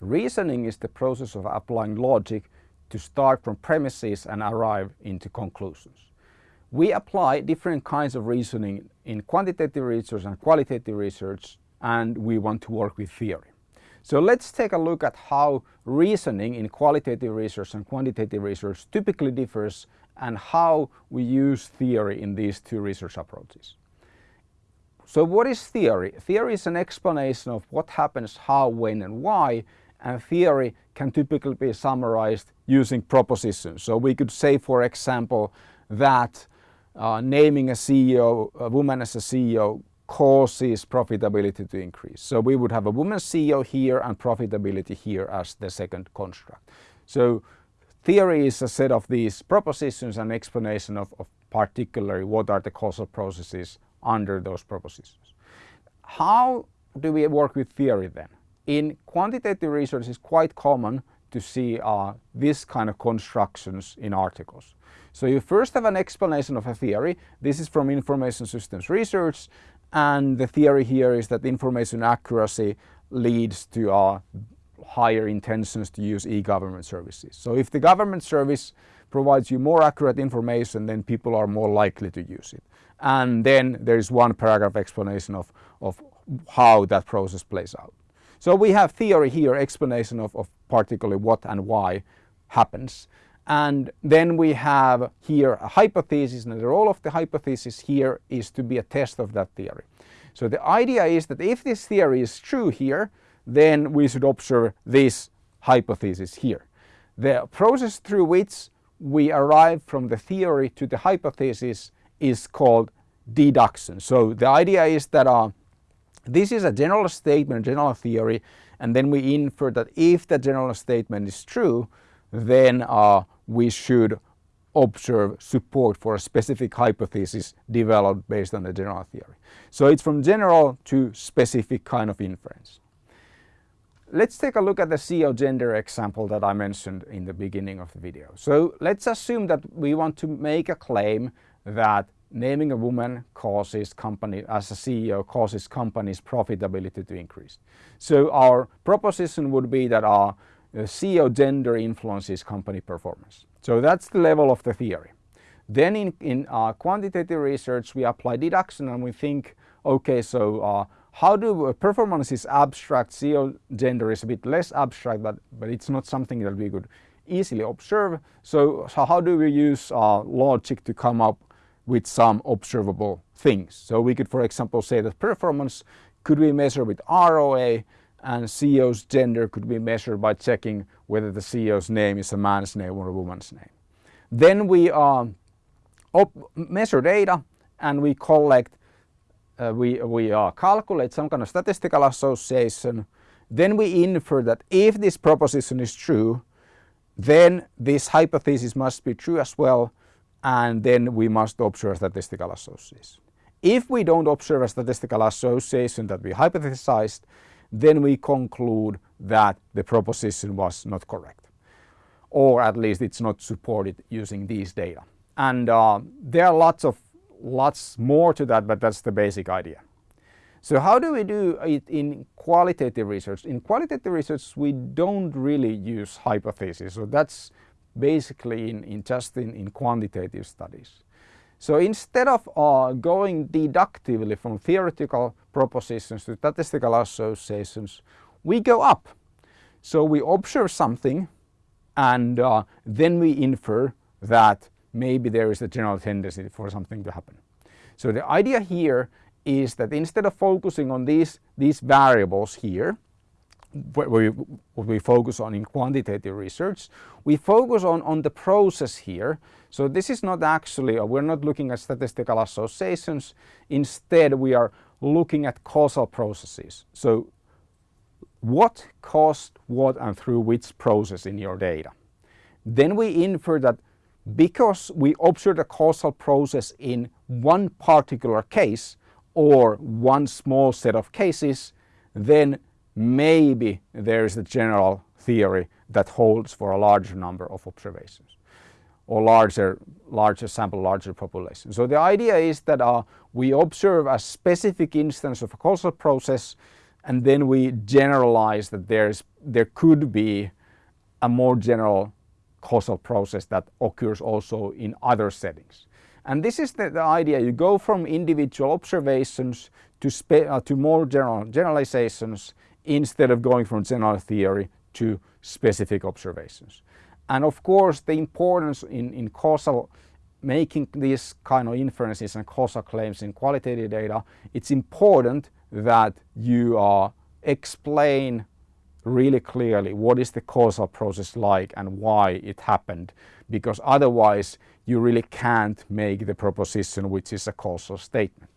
Reasoning is the process of applying logic to start from premises and arrive into conclusions. We apply different kinds of reasoning in quantitative research and qualitative research and we want to work with theory. So let's take a look at how reasoning in qualitative research and quantitative research typically differs and how we use theory in these two research approaches. So what is theory? Theory is an explanation of what happens, how, when and why and theory can typically be summarized using propositions. So we could say for example that uh, naming a CEO, a woman as a CEO causes profitability to increase. So we would have a woman CEO here and profitability here as the second construct. So theory is a set of these propositions and explanation of, of particularly what are the causal processes under those propositions. How do we work with theory then? In quantitative research it's quite common to see uh, this kind of constructions in articles. So you first have an explanation of a theory. This is from information systems research and the theory here is that information accuracy leads to uh, higher intentions to use e-government services. So if the government service provides you more accurate information then people are more likely to use it. And then there is one paragraph explanation of, of how that process plays out. So we have theory here, explanation of, of particularly what and why happens. And then we have here a hypothesis and the role of the hypothesis here is to be a test of that theory. So the idea is that if this theory is true here, then we should observe this hypothesis here. The process through which we arrive from the theory to the hypothesis is called deduction. So the idea is that uh, this is a general statement, general theory, and then we infer that if the general statement is true, then uh, we should observe support for a specific hypothesis developed based on the general theory. So it's from general to specific kind of inference. Let's take a look at the CEO gender example that I mentioned in the beginning of the video. So let's assume that we want to make a claim that naming a woman causes company as a CEO causes companies profitability to increase. So our proposition would be that our CEO gender influences company performance. So that's the level of the theory. Then in, in uh, quantitative research we apply deduction and we think okay so uh, how do uh, performance is abstract, CEO gender is a bit less abstract but, but it's not something that we could easily observe. So, so how do we use uh, logic to come up with some observable things? So we could for example say that performance could be measured with ROA and CEO's gender could be measured by checking whether the CEO's name is a man's name or a woman's name. Then we uh, measure data and we collect, uh, we, we uh, calculate some kind of statistical association. Then we infer that if this proposition is true, then this hypothesis must be true as well and then we must observe statistical association. If we don't observe a statistical association that we hypothesized, then we conclude that the proposition was not correct or at least it's not supported using these data. And uh, there are lots of lots more to that but that's the basic idea. So how do we do it in qualitative research? In qualitative research we don't really use hypotheses so that's basically in, in just in, in quantitative studies. So instead of uh, going deductively from theoretical propositions to statistical associations, we go up. So we observe something and uh, then we infer that maybe there is a general tendency for something to happen. So the idea here is that instead of focusing on these, these variables here, what we, we focus on in quantitative research. We focus on, on the process here. So this is not actually, uh, we're not looking at statistical associations. Instead, we are looking at causal processes. So what caused what and through which process in your data. Then we infer that because we observe a causal process in one particular case or one small set of cases, then maybe there is a general theory that holds for a larger number of observations or larger, larger sample, larger population. So the idea is that uh, we observe a specific instance of a causal process and then we generalize that there's, there could be a more general causal process that occurs also in other settings. And this is the, the idea, you go from individual observations to, uh, to more general generalizations instead of going from general theory to specific observations. And of course the importance in, in causal making these kind of inferences and causal claims in qualitative data, it's important that you uh, explain really clearly what is the causal process like and why it happened because otherwise you really can't make the proposition which is a causal statement.